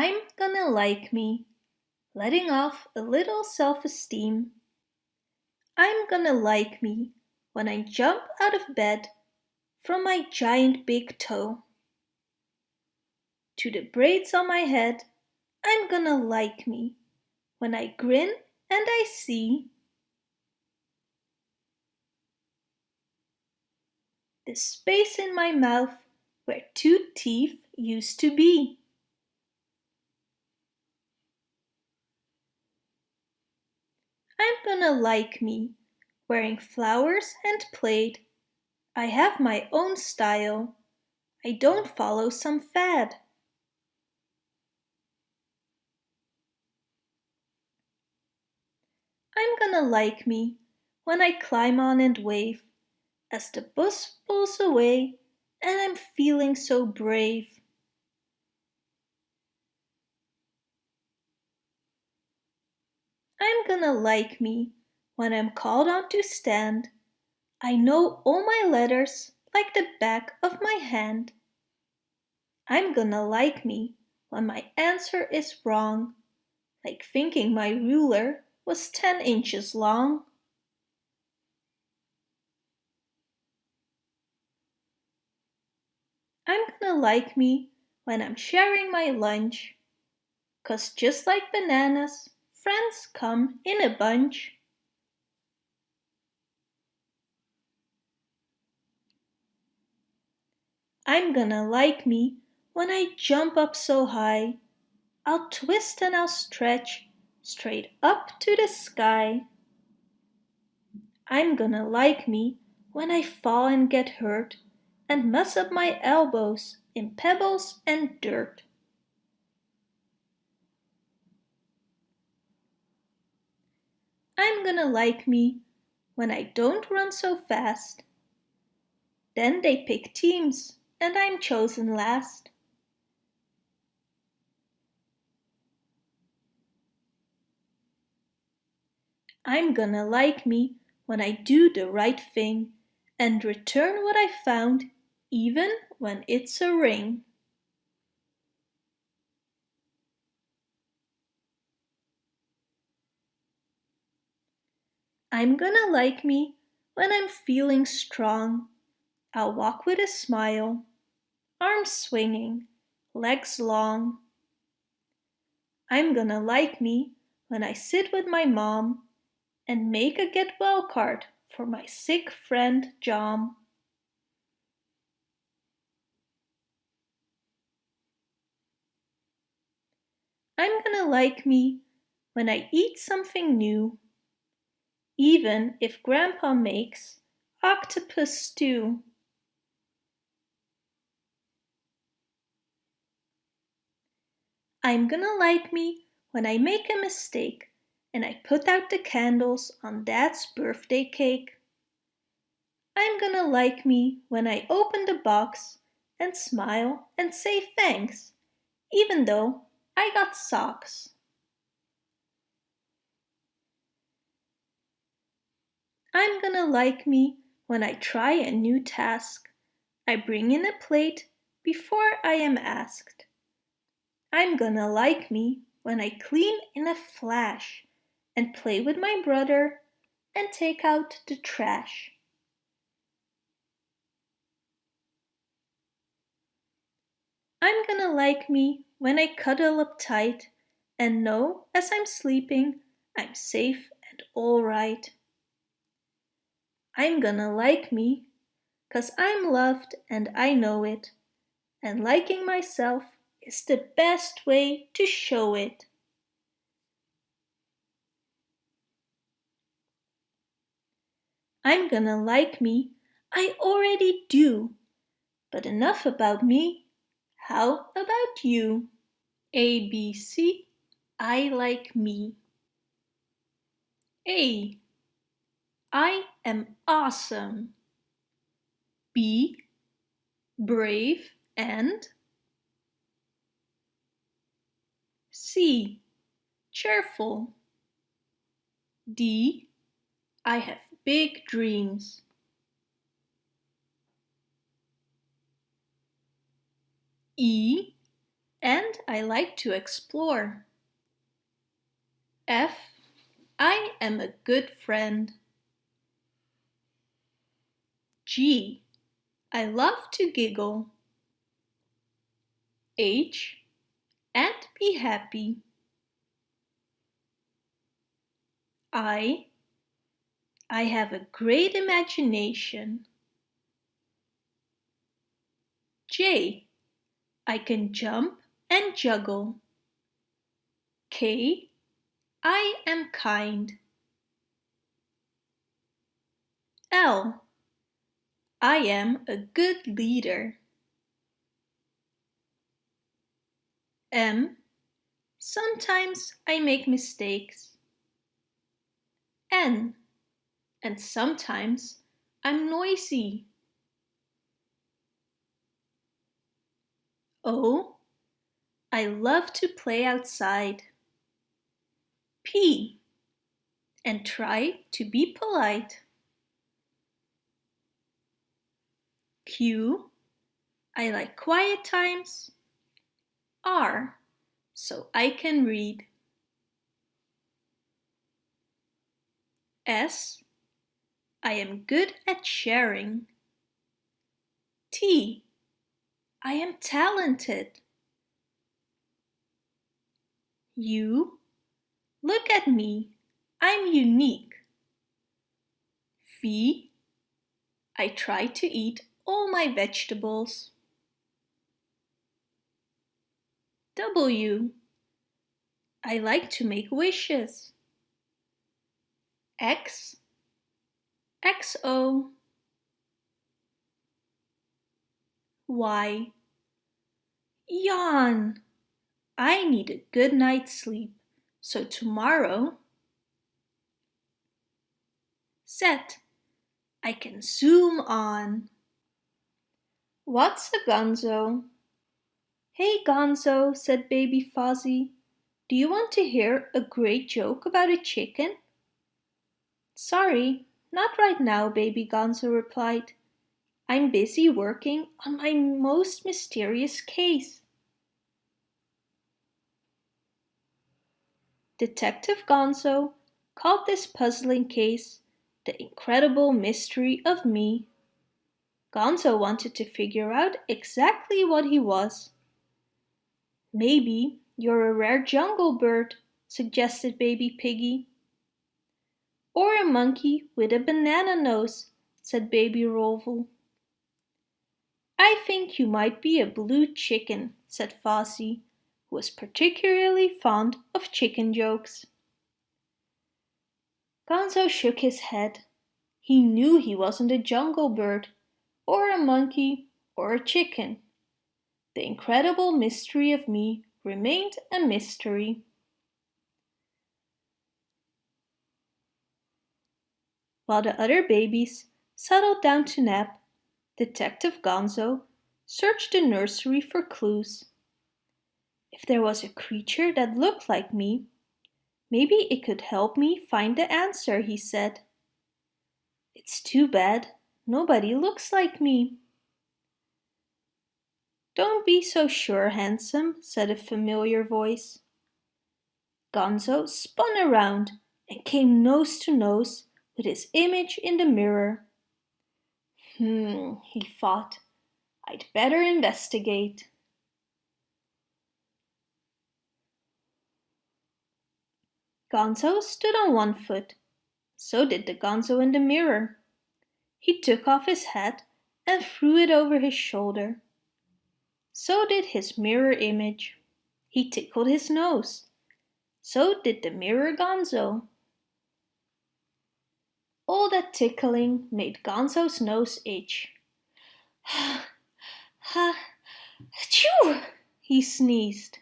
I'm gonna like me, letting off a little self-esteem. I'm gonna like me when I jump out of bed from my giant big toe. To the braids on my head, I'm gonna like me when I grin and I see the space in my mouth where two teeth used to be. I'm gonna like me, wearing flowers and plaid. I have my own style. I don't follow some fad. I'm gonna like me when I climb on and wave as the bus pulls away and I'm feeling so brave. I'm gonna like me when I'm called on to stand. I know all my letters like the back of my hand. I'm gonna like me when my answer is wrong, like thinking my ruler was 10 inches long. I'm gonna like me when I'm sharing my lunch, cause just like bananas, friends come in a bunch. I'm gonna like me when I jump up so high. I'll twist and I'll stretch straight up to the sky. I'm gonna like me when I fall and get hurt and mess up my elbows in pebbles and dirt. I'm gonna like me when I don't run so fast. Then they pick teams and I'm chosen last. I'm gonna like me when I do the right thing and return what I found even when it's a ring. I'm gonna like me when I'm feeling strong. I'll walk with a smile, arms swinging, legs long. I'm gonna like me when I sit with my mom and make a get well card for my sick friend John. I'm gonna like me when I eat something new, even if Grandpa makes octopus stew. I'm gonna like me when I make a mistake and I put out the candles on Dad's birthday cake. I'm gonna like me when I open the box and smile and say thanks, even though I got socks. I'm gonna like me when I try a new task. I bring in a plate before I am asked. I'm gonna like me when I clean in a flash and play with my brother and take out the trash. I'm gonna like me when I cuddle up tight and know as I'm sleeping I'm safe and alright. I'm gonna like me cause I'm loved and I know it and liking myself is the best way to show it. I'm gonna like me, I already do. But enough about me, how about you? A, B, C, I like me. A. I am awesome. B. Brave and C. Cheerful. D. I have big dreams. E. And I like to explore. F. I am a good friend. G. I love to giggle. H. And be happy. I. I have a great imagination. J. I can jump and juggle. K. I am kind. L. I am a good leader. M. Sometimes I make mistakes. N. And sometimes I'm noisy. O. I love to play outside. P. And try to be polite. Q. I like quiet times. R. So I can read. S. I am good at sharing. T. I am talented. U. Look at me. I'm unique. V. I try to eat all my vegetables. W. I like to make wishes. X. XO. Y. Yawn. I need a good night's sleep, so tomorrow Z. I can zoom on. What's a gonzo? Hey Gonzo, said baby Fozzie, do you want to hear a great joke about a chicken? Sorry, not right now, baby Gonzo replied. I'm busy working on my most mysterious case. Detective Gonzo called this puzzling case The Incredible Mystery of Me. Gonzo wanted to figure out exactly what he was. Maybe you're a rare jungle bird, suggested baby Piggy. Or a monkey with a banana nose, said baby Rowlf. I think you might be a blue chicken, said Fozzie, who was particularly fond of chicken jokes. Gonzo shook his head. He knew he wasn't a jungle bird, or a monkey, or a chicken. The incredible mystery of me remained a mystery. While the other babies settled down to nap, Detective Gonzo searched the nursery for clues. If there was a creature that looked like me, maybe it could help me find the answer, he said. It's too bad nobody looks like me. Don't be so sure, handsome, said a familiar voice. Gonzo spun around and came nose to nose with his image in the mirror. Hmm, he thought, I'd better investigate. Gonzo stood on one foot. So did the Gonzo in the mirror. He took off his hat and threw it over his shoulder. So did his mirror image. He tickled his nose. So did the mirror Gonzo. All that tickling made Gonzo's nose itch. Ha, ha, achoo, he sneezed.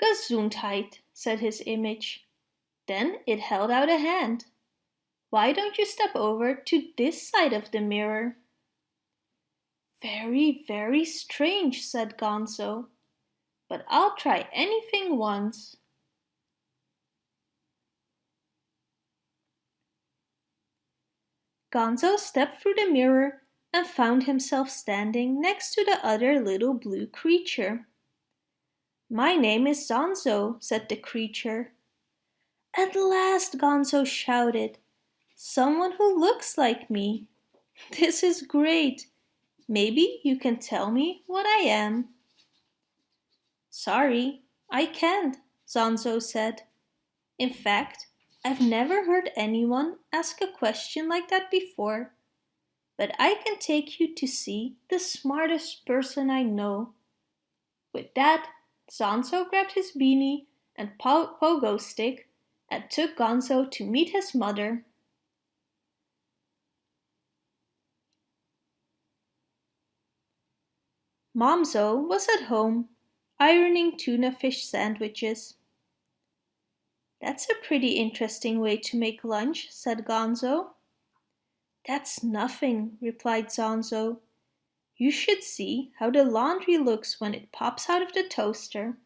Gesundheit, said his image. Then it held out a hand. Why don't you step over to this side of the mirror? Very, very strange, said Gonzo. But I'll try anything once. Gonzo stepped through the mirror and found himself standing next to the other little blue creature. My name is Gonzo, said the creature. At last, Gonzo shouted. Someone who looks like me. This is great. Maybe you can tell me what I am. Sorry, I can't, Gonzo said. In fact, I've never heard anyone ask a question like that before. But I can take you to see the smartest person I know. With that, Gonzo grabbed his beanie and pogo stick and took Gonzo to meet his mother. Momzo was at home, ironing tuna fish sandwiches. That's a pretty interesting way to make lunch, said Gonzo. That's nothing, replied Gonzo. You should see how the laundry looks when it pops out of the toaster.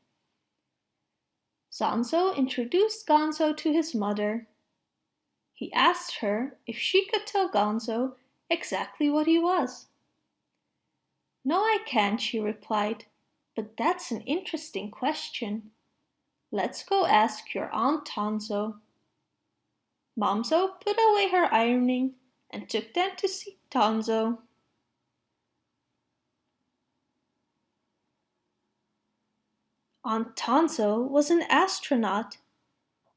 Gonzo introduced Gonzo to his mother. He asked her if she could tell Gonzo exactly what he was. No, I can't, she replied, but that's an interesting question. Let's go ask your Aunt Tonzo. Momzo put away her ironing and took them to see Tonzo. Aunt Tonzo was an astronaut.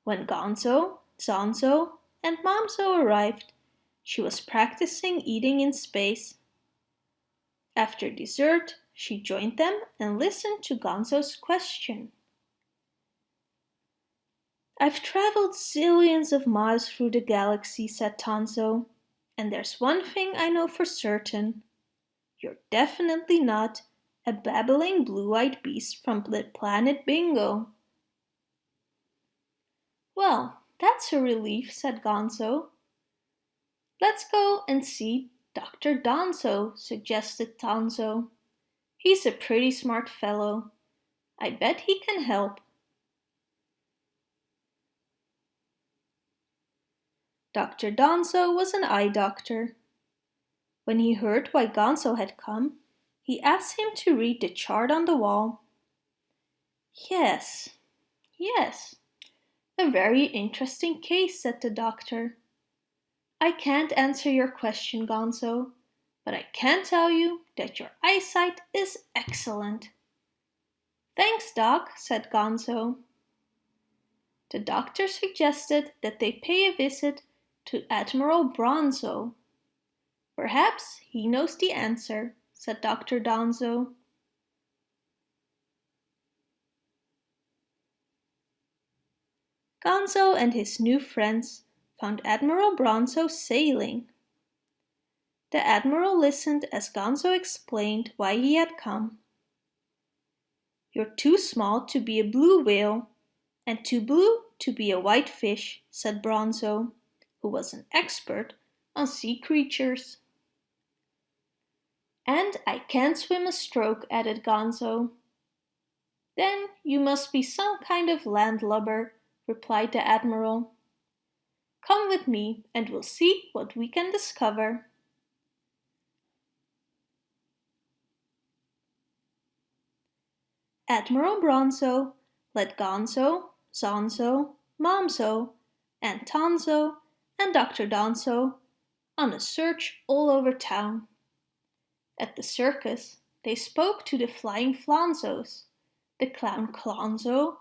When Gonzo, Zonzo, and Momzo arrived, she was practicing eating in space. After dessert, she joined them and listened to Gonzo's question. I've traveled zillions of miles through the galaxy, said Tonzo, and there's one thing I know for certain. You're definitely not a babbling blue-eyed beast from planet Bingo. Well, that's a relief, said Gonzo. Let's go and see Dr. Donzo, suggested Tonzo. He's a pretty smart fellow. I bet he can help. Dr. Donzo was an eye doctor. When he heard why Gonzo had come, he asked him to read the chart on the wall. Yes, yes, a very interesting case, said the doctor. I can't answer your question, Gonzo, but I can tell you that your eyesight is excellent. Thanks, Doc, said Gonzo. The doctor suggested that they pay a visit to Admiral Bronzo. Perhaps he knows the answer, said Dr. Donzo. Gonzo and his new friends found Admiral Bronzo sailing. The Admiral listened as Gonzo explained why he had come. You're too small to be a blue whale and too blue to be a white fish, said Bronzo, who was an expert on sea creatures. And I can't swim a stroke, added Gonzo. Then you must be some kind of landlubber, replied the Admiral. Come with me and we'll see what we can discover. Admiral Bronzo led Gonzo, Zonzo, Momzo, and Tonzo and Dr. Donzo on a search all over town. At the circus, they spoke to the flying Flonzos, the clown Clonzo,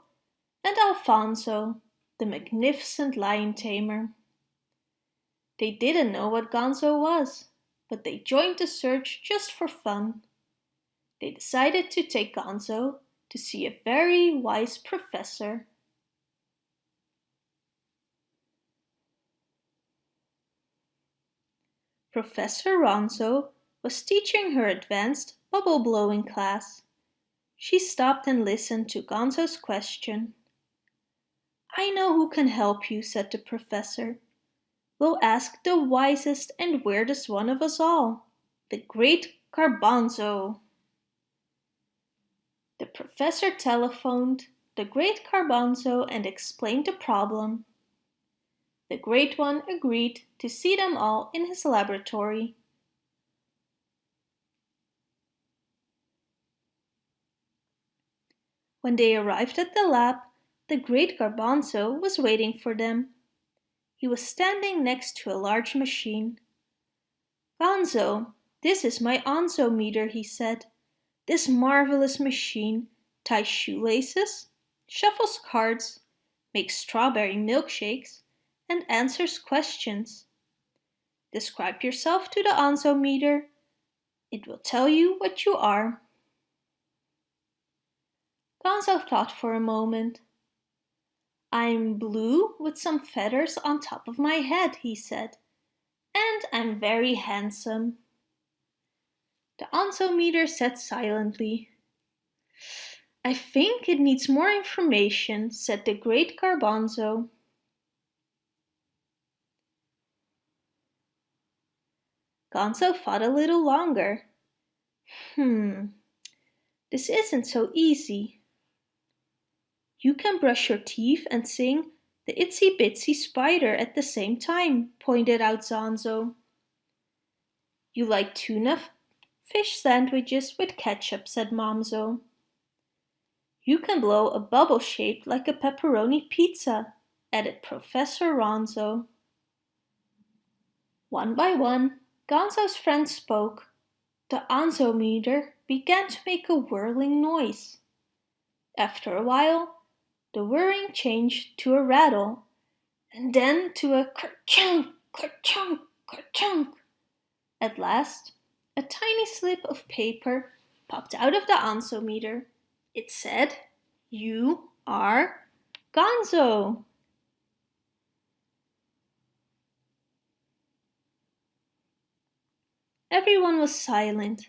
and Alfonso, the magnificent lion tamer. They didn't know what Gonzo was, but they joined the search just for fun. They decided to take Gonzo to see a very wise professor. Professor Ronzo was teaching her advanced bubble blowing class. She stopped and listened to Gonzo's question. I know who can help you, said the professor. We'll ask the wisest and weirdest one of us all, the great Garbanzo. The professor telephoned the great Garbanzo and explained the problem. The Great One agreed to see them all in his laboratory. When they arrived at the lab, the great Garbanzo was waiting for them. He was standing next to a large machine. Gonzo, this is my Onzometer, he said. This marvelous machine ties shoelaces, shuffles cards, makes strawberry milkshakes, and answers questions. Describe yourself to the Onzometer. It will tell you what you are. Gonzo thought for a moment. I'm blue with some feathers on top of my head, he said, and I'm very handsome. The Onzometer said silently. I think it needs more information, said the great Garbanzo. Gonzo thought a little longer. Hmm, this isn't so easy. You can brush your teeth and sing the itsy bitsy spider at the same time, pointed out Gonzo. You like tuna fish sandwiches with ketchup, said Momzo. You can blow a bubble shaped like a pepperoni pizza, added Professor Ronzo. One by one, Gonzo's friends spoke. The Onzometer began to make a whirling noise. After a while, the whirring changed to a rattle, and then to a ker-chunk, ker-chunk, ker-chunk. At last, a tiny slip of paper popped out of the Onzometer. It said, You are Gonzo. Everyone was silent.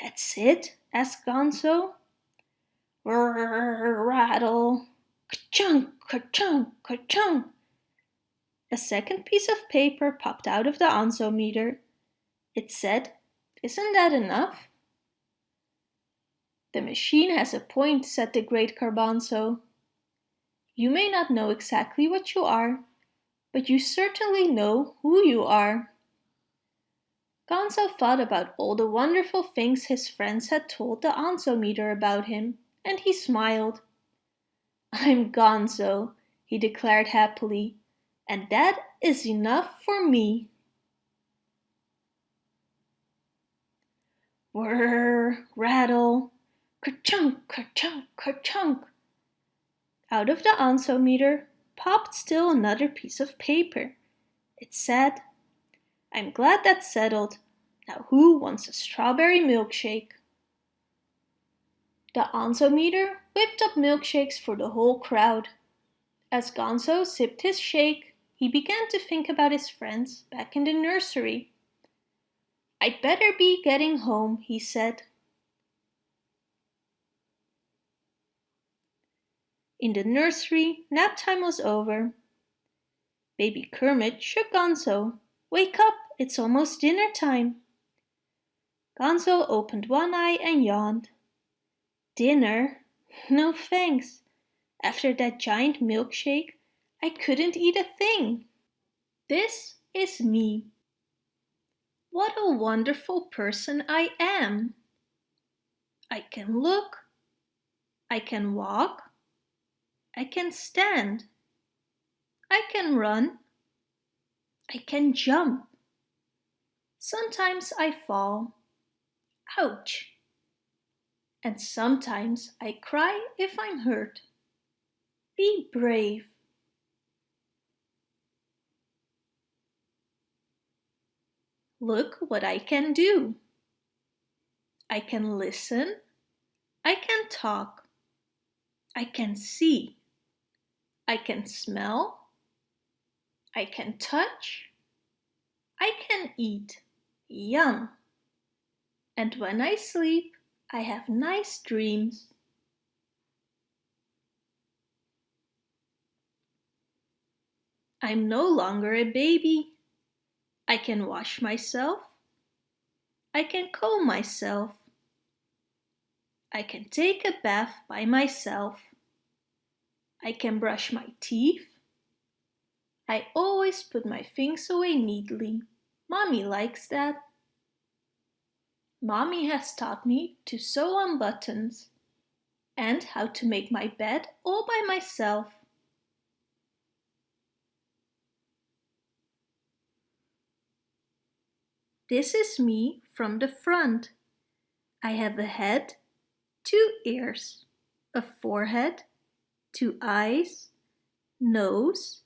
That's it? asked Gonzo. Rattle, ka-chunk, ka-chunk, ka-chunk. A second piece of paper popped out of the Onzometer. It said, Isn't that enough? The machine has a point, said the great Garbanzo. You may not know exactly what you are, but you certainly know who you are. Gonzo thought about all the wonderful things his friends had told the Onzometer about him, and he smiled. I'm Gonzo, he declared happily, and that is enough for me. Whirr, rattle, ker-chunk, ker-chunk, ker-chunk. Out of the Onzometer popped still another piece of paper. It said, I'm glad that's settled. Now who wants a strawberry milkshake? The Onzometer whipped up milkshakes for the whole crowd. As Gonzo sipped his shake, he began to think about his friends back in the nursery. I'd better be getting home, he said. In the nursery, nap time was over. Baby Kermit shook Gonzo Wake up, it's almost dinner time. Gonzo opened one eye and yawned. Dinner? No thanks. After that giant milkshake, I couldn't eat a thing. This is me. What a wonderful person I am. I can look. I can walk. I can stand. I can run. I can jump. Sometimes I fall. Ouch! And sometimes I cry if I'm hurt. Be brave. Look what I can do. I can listen. I can talk. I can see. I can smell. I can touch. I can eat. Yum! And when I sleep, I have nice dreams. I'm no longer a baby. I can wash myself. I can comb myself. I can take a bath by myself. I can brush my teeth. I always put my things away neatly. Mommy likes that. Mommy has taught me to sew on buttons. and how to make my bed all by myself. This is me from the front. I have a head, two ears, a forehead, two eyes, nose,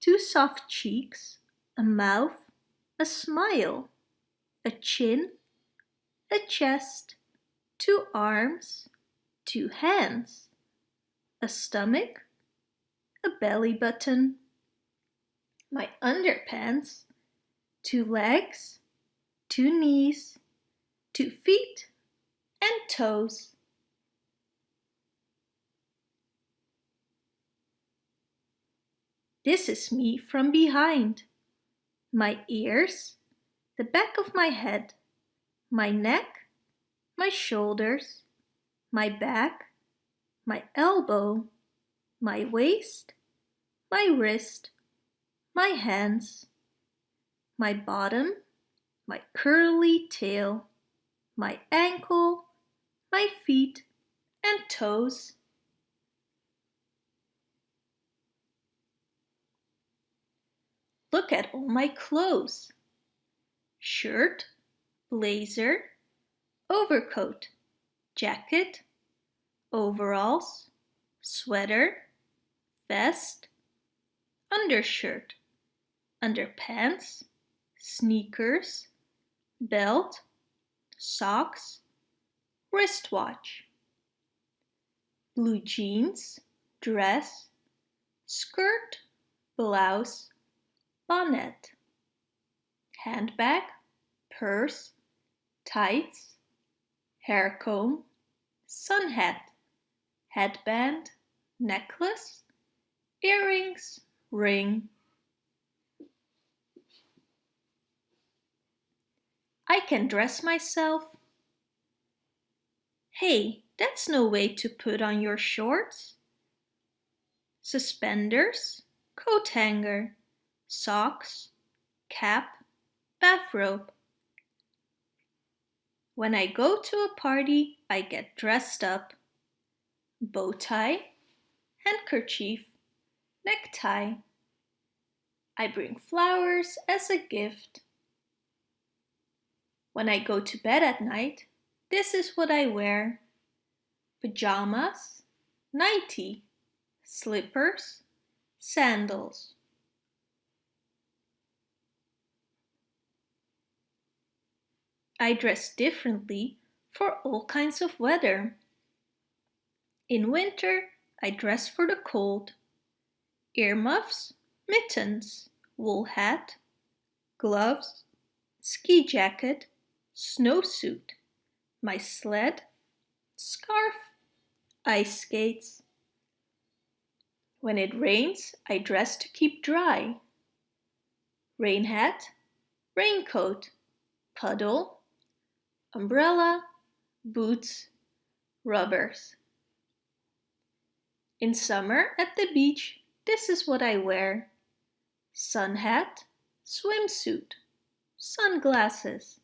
two soft cheeks, a mouth, a smile, a chin, a chest, two arms, two hands, a stomach, a belly button, my underpants, two legs, two knees, two feet, and toes. This is me from behind. My ears, the back of my head, my neck, my shoulders, my back, my elbow, my waist, my wrist, my hands, my bottom, my curly tail, my ankle, my feet and toes. Look at all my clothes. Shirt, blazer, overcoat, jacket, overalls, sweater, vest, undershirt, underpants, sneakers, belt, socks, wristwatch, blue jeans, dress, skirt, blouse, bonnet, handbag, purse, tights, hair comb, sun hat, headband, necklace, earrings, ring. I can dress myself. Hey, that's no way to put on your shorts. Suspenders, coat hanger, socks, cap, bathrobe. When I go to a party, I get dressed up. Bow tie, handkerchief, necktie. I bring flowers as a gift. When I go to bed at night, this is what I wear. Pajamas, nightie, slippers, sandals. I dress differently for all kinds of weather. In winter, I dress for the cold. Earmuffs, mittens, wool hat, gloves, ski jacket, snowsuit, my sled, scarf, ice skates. When it rains, I dress to keep dry. Rain hat, raincoat, puddle, umbrella, boots, rubbers. In summer at the beach, this is what I wear. Sun hat, swimsuit, sunglasses,